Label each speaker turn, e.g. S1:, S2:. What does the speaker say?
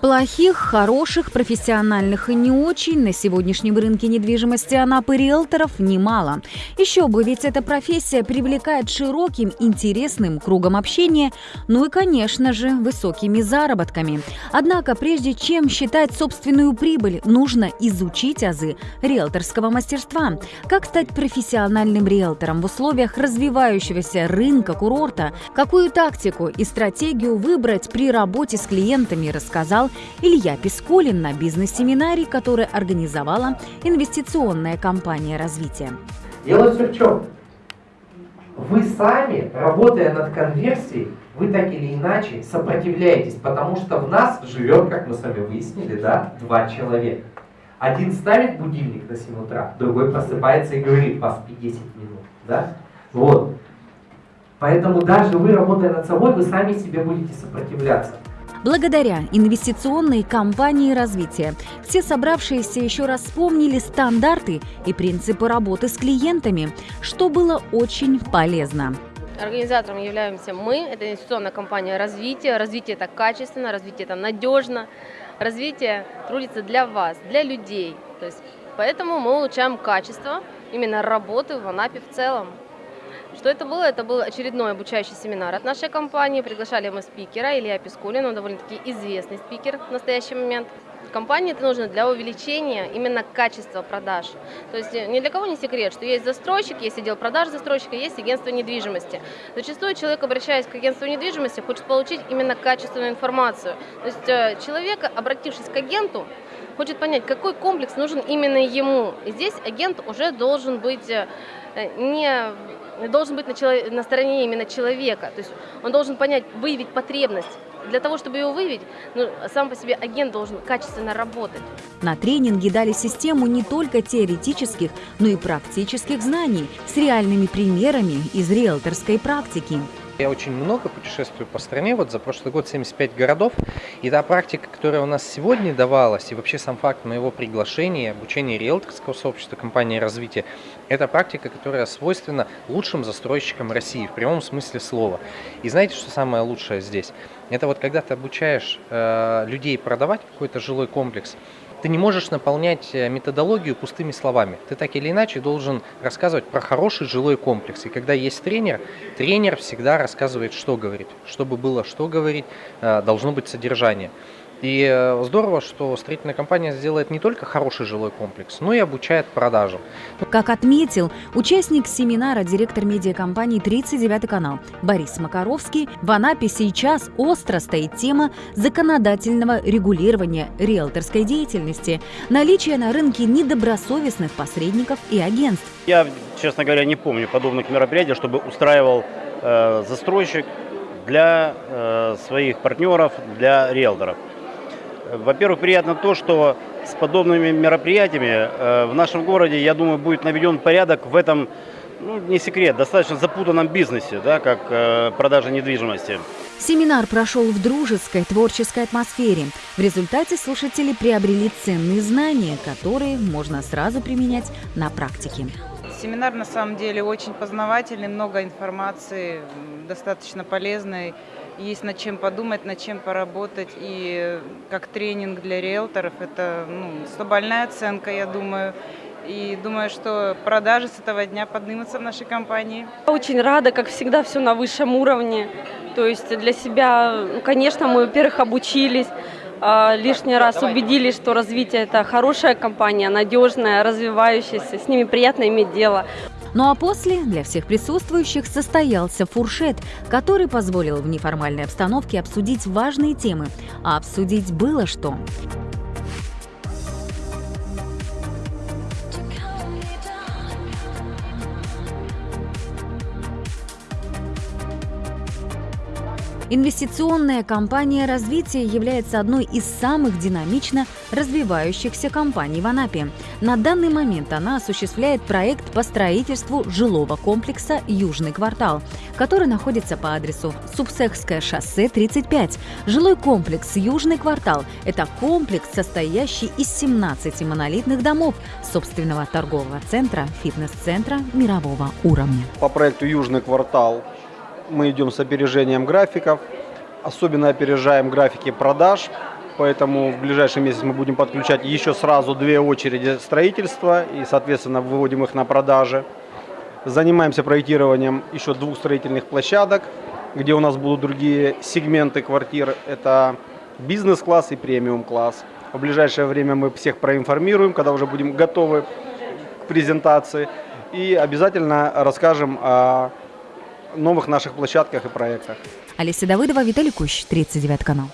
S1: Плохих, хороших, профессиональных и не очень на сегодняшнем рынке недвижимости Анапы риэлторов немало. Еще бы, ведь эта профессия привлекает широким, интересным кругом общения, ну и, конечно же, высокими заработками. Однако, прежде чем считать собственную прибыль, нужно изучить азы риэлторского мастерства. Как стать профессиональным риэлтором в условиях развивающегося рынка курорта, какую тактику и стратегию выбрать при работе с клиентами, рассказал Илья Пискулин на бизнес-семинаре, который организовала инвестиционная компания развития.
S2: Дело все в чем? Вы сами, работая над конверсией, вы так или иначе сопротивляетесь, потому что в нас живет, как мы с вами выяснили, да, два человека. Один ставит будильник на 7 утра, другой просыпается и говорит, поспи 10 минут. Да? Вот. Поэтому даже вы, работая над собой, вы сами себе будете сопротивляться.
S1: Благодаря инвестиционной кампании развития все собравшиеся еще раз вспомнили стандарты и принципы работы с клиентами, что было очень полезно.
S3: Организатором являемся мы, это инвестиционная компания развития. Развитие это качественно, развитие это надежно, развитие трудится для вас, для людей. То есть, поэтому мы улучшаем качество именно работы в Анапе в целом. Что это было? Это был очередной обучающий семинар от нашей компании. Приглашали мы спикера Илья Пискулин, он довольно-таки известный спикер в настоящий момент. Компании это нужно для увеличения именно качества продаж. То есть э, ни для кого не секрет, что есть застройщик, есть отдел продаж застройщика, есть агентство недвижимости. Зачастую человек, обращаясь к агентству недвижимости, хочет получить именно качественную информацию. То есть э, человек, обратившись к агенту, хочет понять, какой комплекс нужен именно ему. И здесь агент уже должен быть э, не должен быть на, человек, на стороне именно человека. То есть он должен понять, выявить потребность. Для того, чтобы его выявить, ну, сам по себе агент должен качественно работать.
S1: На тренинге дали систему не только теоретических, но и практических знаний с реальными примерами из риэлторской практики.
S4: Я очень много путешествую по стране, вот за прошлый год 75 городов, и та практика, которая у нас сегодня давалась, и вообще сам факт моего приглашения, обучения риэлторского сообщества компании развития, это практика, которая свойственна лучшим застройщикам России, в прямом смысле слова. И знаете, что самое лучшее здесь? Это вот когда ты обучаешь э, людей продавать какой-то жилой комплекс, ты не можешь наполнять э, методологию пустыми словами. Ты так или иначе должен рассказывать про хороший жилой комплекс. И когда есть тренер, тренер всегда рассказывает, что говорить. Чтобы было что говорить, э, должно быть содержание. И э, здорово, что строительная компания сделает не только хороший жилой комплекс, но и обучает продажам.
S1: Как отметил участник семинара директор медиакомпании «39 канал» Борис Макаровский, в Анапе сейчас остро стоит тема законодательного регулирования риэлторской деятельности, наличие на рынке недобросовестных посредников и агентств.
S5: Я, честно говоря, не помню подобных мероприятий, чтобы устраивал э, застройщик для э, своих партнеров, для риэлторов. Во-первых, приятно то, что с подобными мероприятиями э, в нашем городе, я думаю, будет наведен порядок в этом, ну, не секрет, достаточно запутанном бизнесе, да, как э, продажа недвижимости.
S1: Семинар прошел в дружеской, творческой атмосфере. В результате слушатели приобрели ценные знания, которые можно сразу применять на практике.
S6: Семинар на самом деле очень познавательный, много информации, достаточно полезной есть над чем подумать, над чем поработать. И как тренинг для риэлторов, это ну, 100 оценка, я думаю. И думаю, что продажи с этого дня поднимутся в нашей компании.
S7: Очень рада, как всегда, все на высшем уровне. То есть для себя, ну, конечно, мы, во-первых, обучились, а, лишний раз убедились, что развитие это хорошая компания, надежная, развивающаяся, с ними приятно иметь дело.
S1: Ну а после для всех присутствующих состоялся фуршет, который позволил в неформальной обстановке обсудить важные темы. А обсудить было что. Инвестиционная компания развития является одной из самых динамично развивающихся компаний в Анапе. На данный момент она осуществляет проект по строительству жилого комплекса «Южный квартал», который находится по адресу Субсехское шоссе 35. Жилой комплекс «Южный квартал» – это комплекс, состоящий из 17 монолитных домов, собственного торгового центра, фитнес-центра мирового уровня.
S8: По проекту «Южный квартал» мы идем с опережением графиков, особенно опережаем графики продаж. поэтому в ближайший месяц мы будем подключать еще сразу две очереди строительства и, соответственно, выводим их на продажи. Занимаемся проектированием еще двух строительных площадок, где у нас будут другие сегменты квартир. Это бизнес-класс и премиум-класс. В ближайшее время мы всех проинформируем, когда уже будем готовы к презентации. И обязательно расскажем о новых наших площадках и проектах.
S1: Олеся Давыдова, Виталий Кущ, 39 канал.